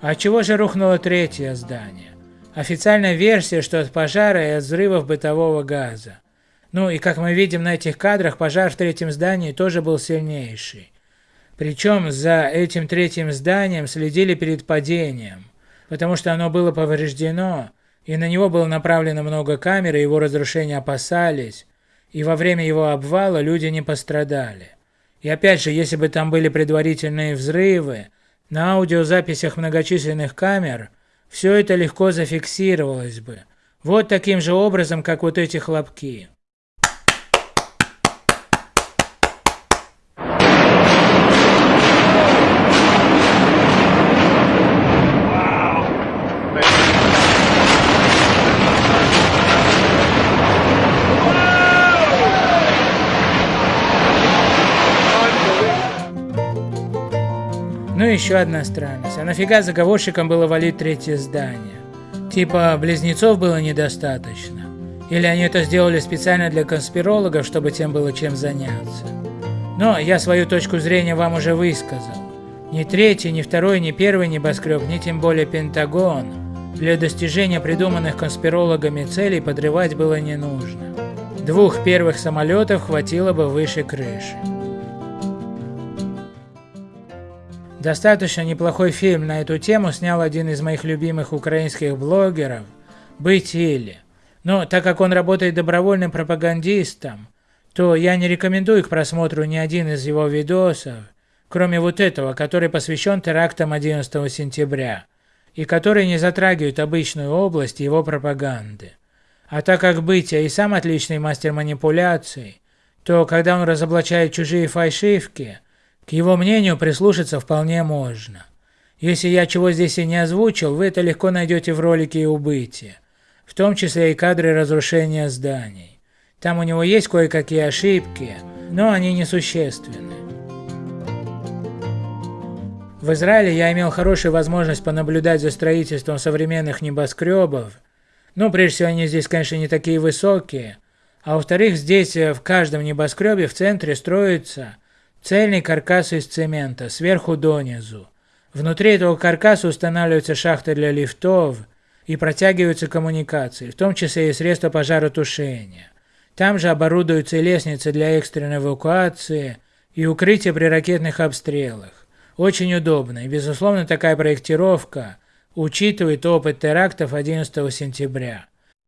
А чего же рухнуло третье здание? Официальная версия, что от пожара и от взрывов бытового газа. Ну и как мы видим на этих кадрах, пожар в третьем здании тоже был сильнейший. Причем за этим третьим зданием следили перед падением, потому что оно было повреждено, и на него было направлено много камер, и его разрушения опасались, и во время его обвала люди не пострадали. И опять же, если бы там были предварительные взрывы, на аудиозаписях многочисленных камер все это легко зафиксировалось бы. Вот таким же образом, как вот эти хлопки. Ну и еще одна странность. А нафига заговорщикам было валить третье здание? Типа, близнецов было недостаточно? Или они это сделали специально для конспирологов, чтобы тем было чем заняться? Но я свою точку зрения вам уже высказал. Ни третий, ни второй, ни первый небоскреб, ни тем более Пентагон для достижения придуманных конспирологами целей подрывать было не нужно. Двух первых самолетов хватило бы выше крыши. Достаточно неплохой фильм на эту тему снял один из моих любимых украинских блогеров «Быть или». Но так как он работает добровольным пропагандистом, то я не рекомендую к просмотру ни один из его видосов, кроме вот этого, который посвящен терактам 11 сентября, и который не затрагивает обычную область его пропаганды. А так как Бытия и сам отличный мастер манипуляций, то когда он разоблачает чужие фальшивки – к его мнению прислушаться вполне можно. Если я чего здесь и не озвучил, вы это легко найдете в ролике и убытия, в том числе и кадры разрушения зданий. Там у него есть кое-какие ошибки, но они несущественны. В Израиле я имел хорошую возможность понаблюдать за строительством современных небоскребов. Ну, прежде всего, они здесь, конечно, не такие высокие. А во-вторых, здесь э, в каждом небоскребе в центре строится Цельный каркас из цемента, сверху донизу. Внутри этого каркаса устанавливаются шахты для лифтов и протягиваются коммуникации, в том числе и средства пожаротушения. Там же оборудуются лестницы для экстренной эвакуации и укрытия при ракетных обстрелах. Очень удобно, и безусловно такая проектировка учитывает опыт терактов 11 сентября.